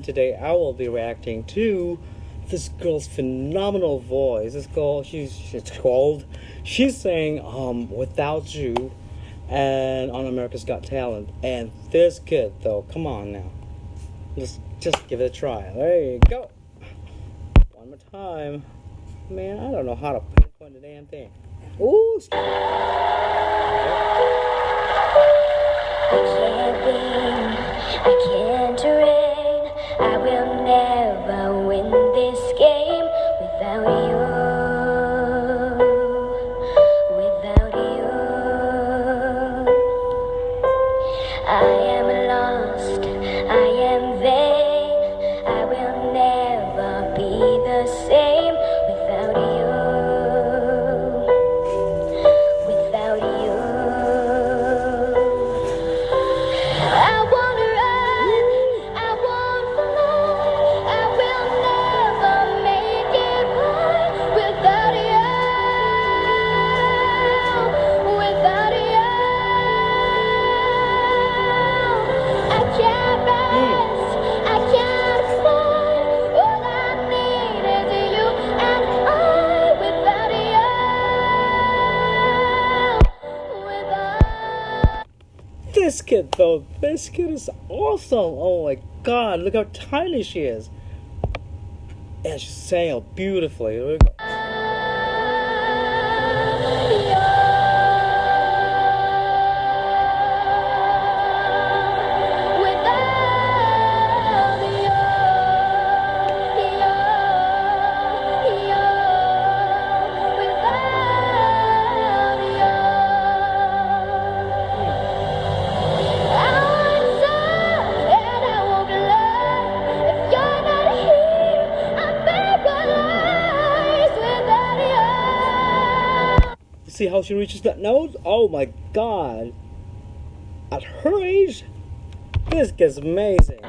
And today I will be reacting to this girl's phenomenal voice. This girl, she's she's called, she's saying um "Without You," and on America's Got Talent. And this kid, though, come on now, let's just give it a try. There you go. One more time, man. I don't know how to pinpoint the damn thing. Ooh. This kid, though, this kid is awesome. Oh my god, look how tiny she is. And she's saying it beautifully. See how she reaches that note? Oh my god. At her age, this gets amazing.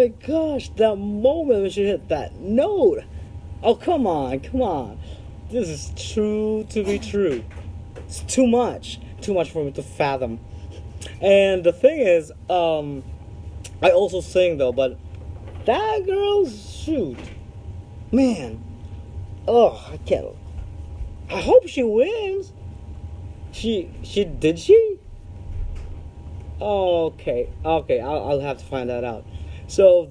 My gosh, that moment when she hit that note. Oh, come on, come on. This is true to be true. It's too much. Too much for me to fathom. And the thing is, um, I also sing though, but that girl, shoot. Man. Oh, I can't. I hope she wins. She, she, did she? Okay, okay, I'll, I'll have to find that out. So,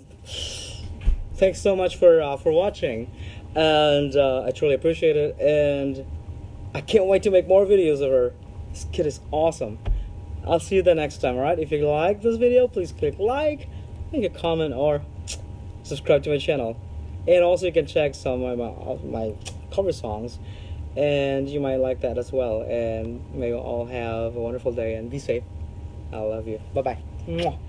thanks so much for uh, for watching, and uh, I truly appreciate it. And I can't wait to make more videos of her. This kid is awesome. I'll see you the next time. All right? If you like this video, please click like, make a comment, or subscribe to my channel. And also, you can check some of my my, cover songs, and you might like that as well. And may you all have a wonderful day and be safe. I love you. Bye bye.